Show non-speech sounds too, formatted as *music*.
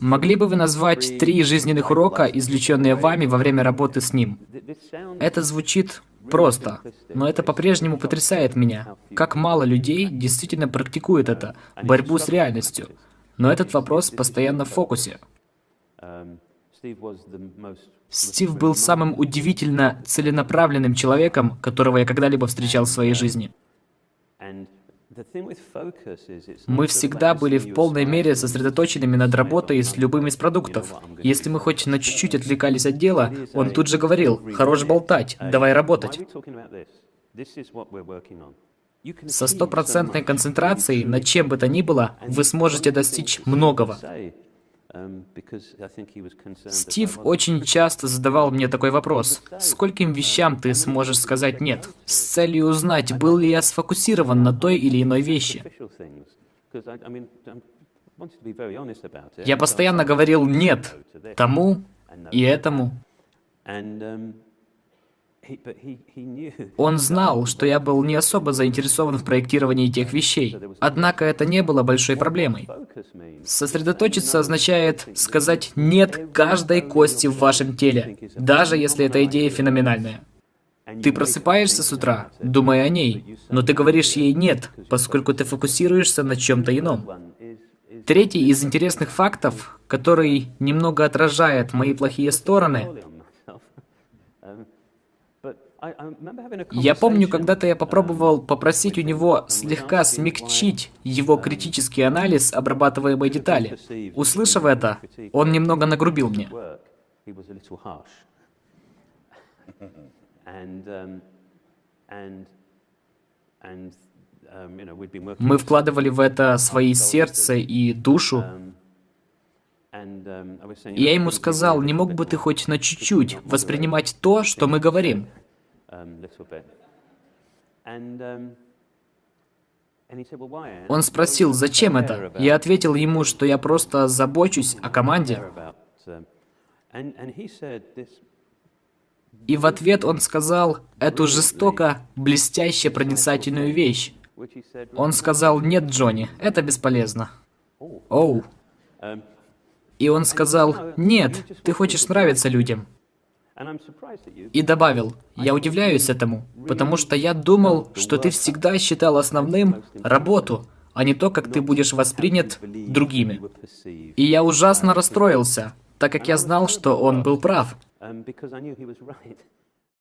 Могли бы вы назвать три жизненных урока, извлеченные вами во время работы с ним? Это звучит просто, но это по-прежнему потрясает меня. Как мало людей действительно практикуют это, борьбу с реальностью. Но этот вопрос постоянно в фокусе. Стив был самым удивительно целенаправленным человеком, которого я когда-либо встречал в своей жизни. Мы всегда были в полной мере сосредоточенными над работой с любым из продуктов. Если мы хоть на чуть-чуть отвлекались от дела, он тут же говорил, «Хорош болтать, давай работать». Со стопроцентной концентрацией над чем бы то ни было, вы сможете достичь многого. Um, Стив очень *laughs* часто задавал мне такой вопрос. Скольким вещам ты сможешь сказать «нет»? С целью узнать, был ли я сфокусирован на той или иной вещи. Я постоянно говорил «нет» тому и этому. Он знал, что я был не особо заинтересован в проектировании тех вещей. Однако это не было большой проблемой. Сосредоточиться означает сказать «нет» каждой кости в вашем теле, даже если эта идея феноменальная. Ты просыпаешься с утра, думая о ней, но ты говоришь ей «нет», поскольку ты фокусируешься на чем-то ином. Третий из интересных фактов, который немного отражает мои плохие стороны, я помню, когда-то я попробовал попросить у него слегка смягчить его критический анализ обрабатываемой детали. Услышав это, он немного нагрубил мне. *laughs* Мы вкладывали в это свои сердце и душу. И я ему сказал, не мог бы ты хоть на чуть-чуть воспринимать то, что мы говорим? Um, um, Он спросил, зачем это? Я ответил ему, что я просто забочусь о команде. Um, И в ответ он сказал эту жестоко, блестяще проницательную вещь. Он сказал, нет, Джонни, это бесполезно. Оу. И он сказал, нет, ты хочешь нравиться людям. И добавил, я удивляюсь этому, потому что я думал, что ты всегда считал основным работу, а не то, как ты будешь воспринят другими. И я ужасно расстроился, так как я знал, что он был прав.